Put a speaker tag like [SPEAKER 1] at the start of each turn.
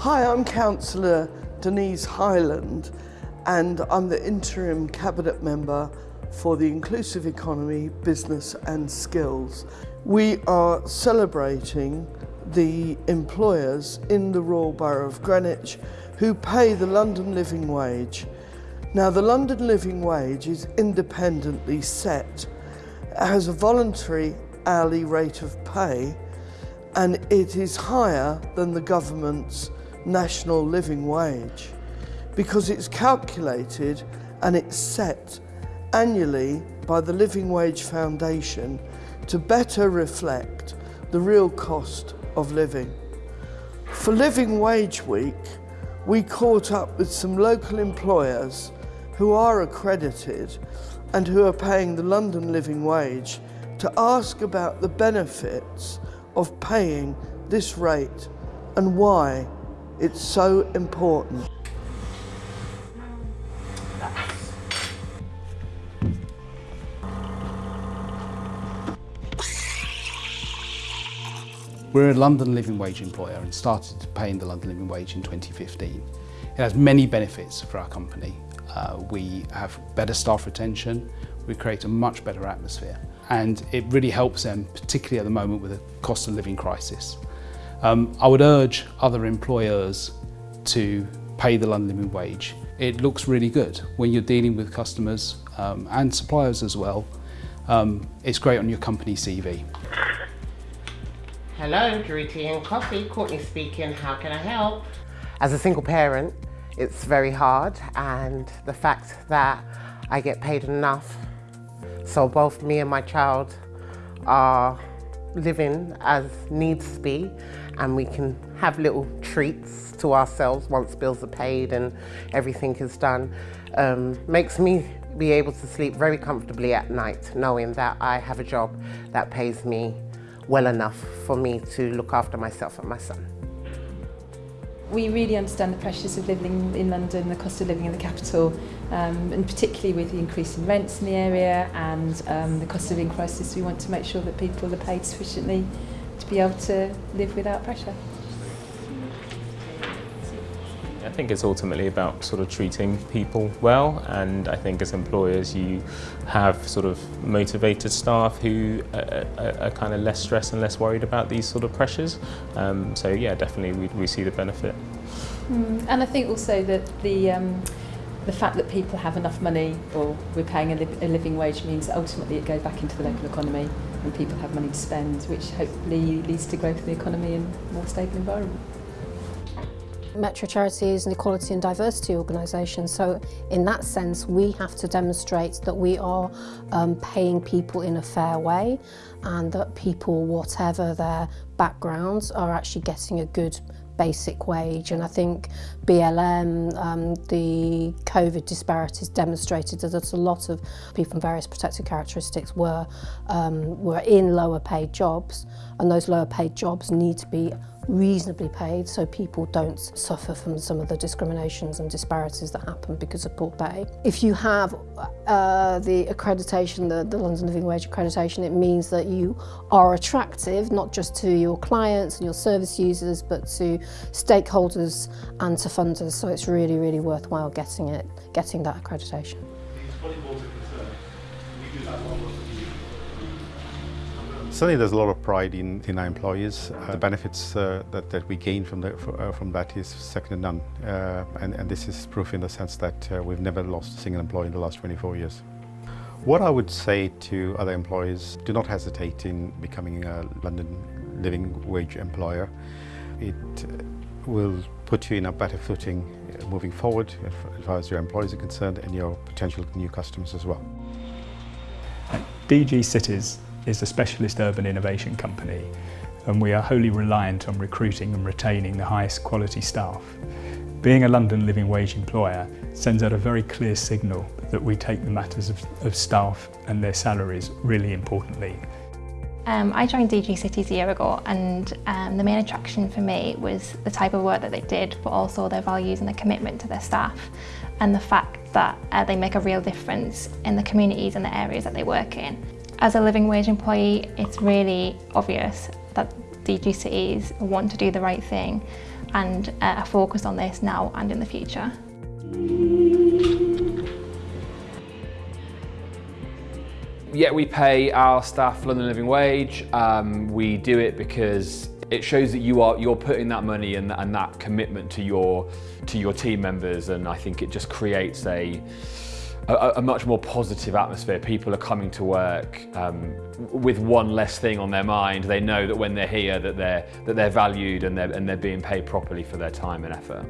[SPEAKER 1] Hi, I'm Councillor Denise Hyland and I'm the interim cabinet member for the inclusive economy, business and skills. We are celebrating the employers in the Royal Borough of Greenwich who pay the London living wage. Now the London living wage is independently set. It has a voluntary hourly rate of pay and it is higher than the government's national living wage because it's calculated and it's set annually by the Living Wage Foundation to better reflect the real cost of living. For Living Wage Week, we caught up with some local employers who are accredited and who are paying the London living wage to ask about the benefits of paying this rate and why it's so important.
[SPEAKER 2] We're a London living wage employer and started paying the London living wage in 2015. It has many benefits for our company. Uh, we have better staff retention, we create a much better atmosphere and it really helps them, particularly at the moment with the cost of living crisis. Um, I would urge other employers to pay the London living wage. It looks really good when you're dealing with customers um, and suppliers as well. Um, it's great on your company CV.
[SPEAKER 3] Hello, Drew Tea and Coffee, Courtney speaking, how can I help? As a single parent, it's very hard and the fact that I get paid enough so both me and my child are living as needs be and we can have little treats to ourselves once bills are paid and everything is done. Um, makes me be able to sleep very comfortably at night knowing that I have a job that pays me well enough for me to look after myself and my son.
[SPEAKER 4] We really understand the pressures of living in London, the cost of living in the capital, um, and particularly with the increase in rents in the area and um, the cost of living crisis, we want to make sure that people are paid sufficiently to be able to live without pressure.
[SPEAKER 5] I think it's ultimately about sort of treating people well and I think as employers you have sort of motivated staff who are, are, are kind of less stressed and less worried about these sort of pressures. Um, so yeah, definitely we, we see the benefit.
[SPEAKER 4] Mm, and I think also that the um, the fact that people have enough money or we're paying a, li a living wage means ultimately it goes back into the local economy and people have money to spend, which hopefully leads to growth in the economy and more stable environment.
[SPEAKER 6] Metro Charity is an equality and diversity organisation, so in that sense we have to demonstrate that we are um, paying people in a fair way and that people, whatever their backgrounds, are actually getting a good basic wage. And I think BLM, um, the COVID disparities demonstrated that a lot of people from various protected characteristics were, um, were in lower paid jobs and those lower paid jobs need to be reasonably paid so people don't suffer from some of the discriminations and disparities that happen because of poor pay. If you have uh, the accreditation, the, the London Living Wage accreditation, it means that you are attractive not just to your clients and your service users but to stakeholders and to funders so it's really really worthwhile getting it, getting that accreditation.
[SPEAKER 7] Certainly there's a lot of pride in, in our employees. Uh, the benefits uh, that, that we gain from, the, uh, from that is second to none. Uh, and, and this is proof in the sense that uh, we've never lost a single employee in the last 24 years. What I would say to other employees, do not hesitate in becoming a London living wage employer. It will put you in a better footing moving forward as far as your employees are concerned and your potential new customers as well.
[SPEAKER 8] DG Cities is a specialist urban innovation company and we are wholly reliant on recruiting and retaining the highest quality staff. Being a London living wage employer sends out a very clear signal that we take the matters of, of staff and their salaries really importantly.
[SPEAKER 9] Um, I joined DG Cities a year ago and um, the main attraction for me was the type of work that they did but also their values and their commitment to their staff and the fact that uh, they make a real difference in the communities and the areas that they work in. As a living wage employee, it's really obvious that DG Cities want to do the right thing and uh, a focus on this now and in the future.
[SPEAKER 10] Yeah, we pay our staff London Living Wage. Um, we do it because it shows that you are you're putting that money and, and that commitment to your to your team members, and I think it just creates a a, a much more positive atmosphere. People are coming to work um, with one less thing on their mind. They know that when they're here, that they're that they're valued and they're and they're being paid properly for their time and effort.